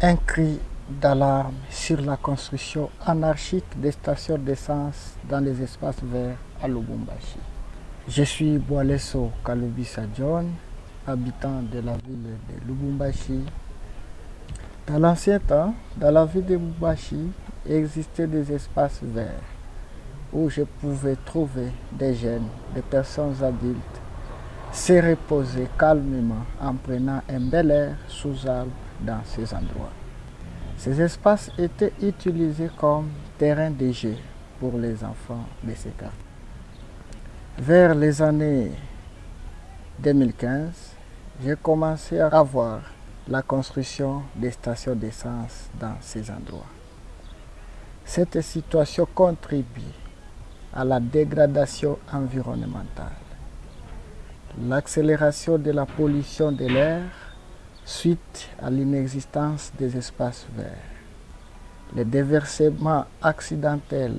Un cri d'alarme sur la construction anarchique des stations d'essence dans les espaces verts à Lubumbashi. Je suis Boalesso Kalubisa John, habitant de la ville de Lubumbashi. Dans l'ancien temps, dans la ville de Lubumbashi, existaient des espaces verts où je pouvais trouver des jeunes, des personnes adultes, se reposer calmement en prenant un bel air sous arbre dans ces endroits. Ces espaces étaient utilisés comme terrain de jeu pour les enfants de ces quartiers. Vers les années 2015, j'ai commencé à voir la construction des stations d'essence dans ces endroits. Cette situation contribue à la dégradation environnementale, l'accélération de la pollution de l'air suite à l'inexistence des espaces verts, le déversement accidentel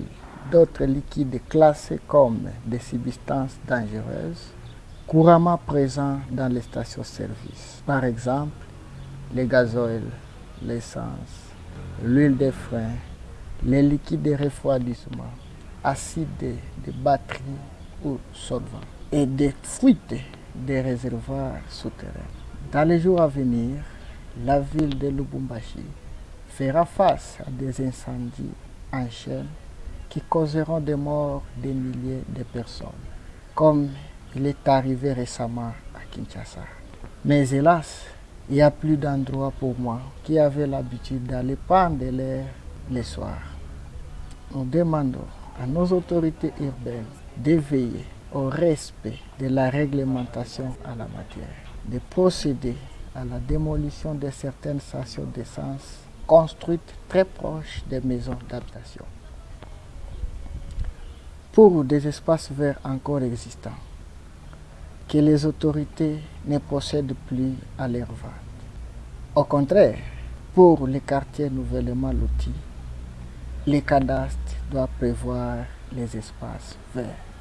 d'autres liquides classés comme des substances dangereuses, couramment présents dans les stations-service. Par exemple, le gazoil, l'essence, l'huile de frein, les liquides de refroidissement, acide de batterie ou solvant et des fuites des réservoirs souterrains. Dans les jours à venir, la ville de Lubumbashi fera face à des incendies en chaîne qui causeront des morts des milliers de personnes, comme il est arrivé récemment à Kinshasa. Mais hélas, il n'y a plus d'endroit pour moi qui avait l'habitude d'aller prendre l'air le soir. Nous demandons à nos autorités urbaines d'éveiller au respect de la réglementation à la matière, de procéder à la démolition de certaines stations d'essence construites très proches des maisons d'habitation. Pour des espaces verts encore existants, que les autorités ne possèdent plus à leur vente. Au contraire, pour les quartiers nouvellement lotis, les cadastres doivent prévoir les espaces verts.